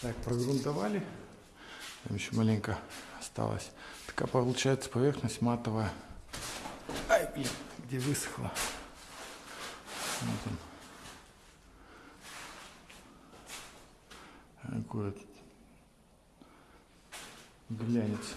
Так, прогрунтовали. Там еще маленько осталось. Такая получается поверхность матовая. Ай, блин, где высохла. Вот он. Такой вот глянец.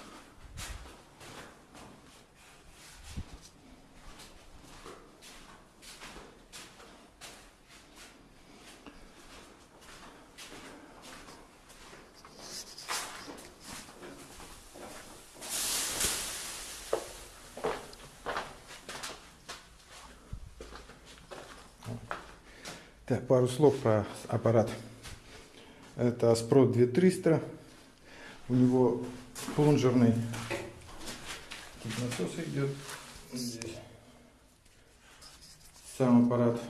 Так, пару слов про аппарат. Это Asprot 2300. У него плунжерный тут насос идет. Здесь. Сам аппарат,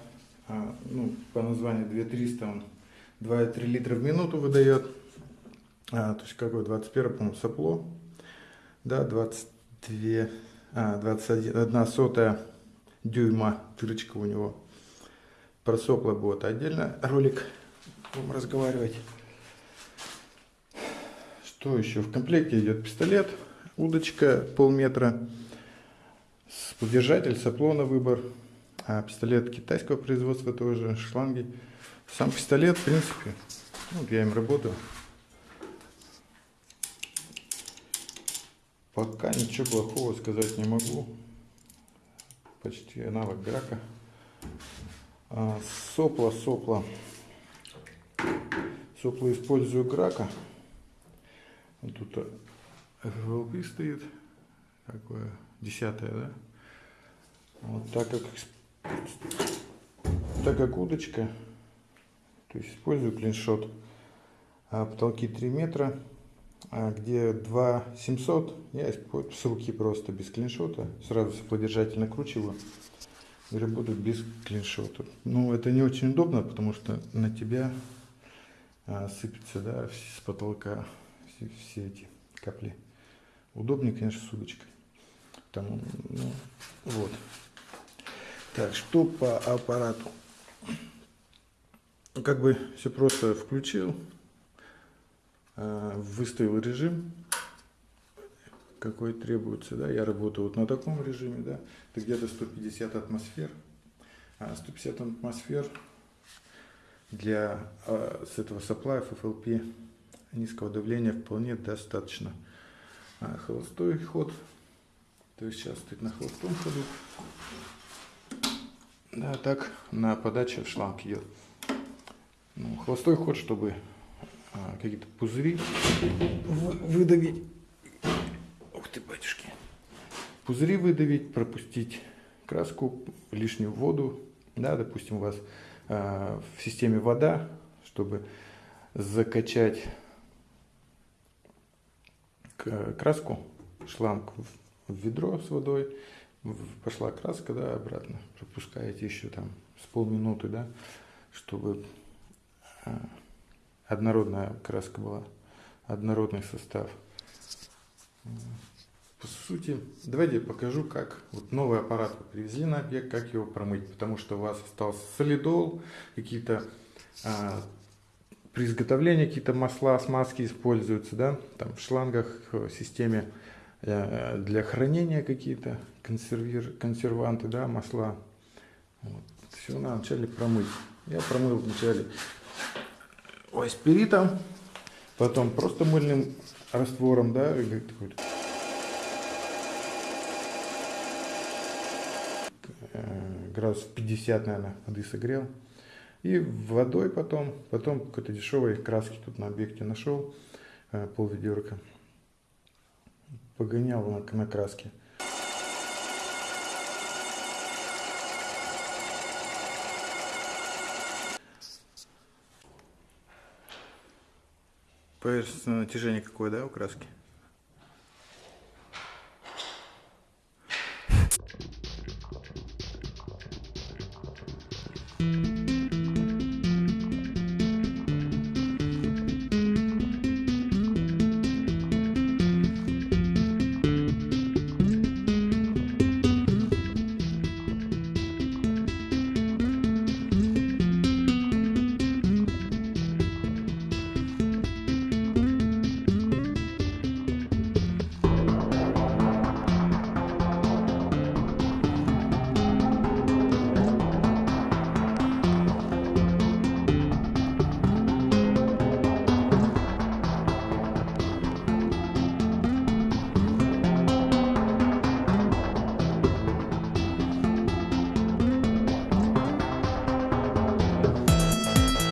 а, ну, по названию 2300, он 2,3 литра в минуту выдает. А, то есть какой 21, по-моему, сопло. Да, 22, а, 21, 1 сотая дюйма дырочка у него. Про сопла будет отдельно ролик будем разговаривать. Что еще? В комплекте идет пистолет, удочка полметра, подержатель, сопло на выбор, а пистолет китайского производства тоже, шланги. Сам пистолет, в принципе, ну, я им работаю. Пока ничего плохого сказать не могу. Почти аналог Грака. А, сопла, сопла. Сопла использую Грака. Тут FLP стоит. Такое десятое, да? Вот так как, так как удочка, то есть использую клиншот. А потолки 3 метра, а где 2 700, я с руки просто без клиншота. Сразу соплодержатель накручиваю и работаю без клиншота. Ну, это не очень удобно, потому что на тебя а, сыпется да, с потолка все, все эти капли. Удобнее, конечно, с удочкой. Там, ну, вот. Так, что по аппарату? Как бы все просто включил, а, выставил режим, какой требуется, да, я работаю вот на таком режиме, да, это где-то 150 атмосфер, а 150 атмосфер для а, с этого supply FFLP низкого давления вполне достаточно. А, холостой ход, то есть сейчас стоит на холостом ходу, да, так на подаче в шланг идет. Ну, холостой ход, чтобы а, какие-то пузыри выдавить. Пузыри выдавить, пропустить краску, лишнюю воду. Да, допустим, у вас э, в системе вода, чтобы закачать краску, шланг в ведро с водой, пошла краска, да, обратно, пропускаете еще там с полминуты, да, чтобы э, однородная краска была, однородный состав по сути, давайте я покажу, как вот новый аппарат вы привезли на объект, как его промыть, потому что у вас остался солидол, какие-то а, при изготовлении какие-то масла, смазки используются, да, там в шлангах, в системе а, для хранения какие-то консервир, консерванты, да, масла. Вот. Все надо вначале промыть. Я промыл вначале ой, спиритом, потом просто мыльным раствором, да, градусов 50, наверное, воды согрел. И водой потом, потом какой-то дешевой краски тут на объекте нашел, э, пол ведерка. Погонял на, на краске. Поверхностное натяжение какое, да, у краски?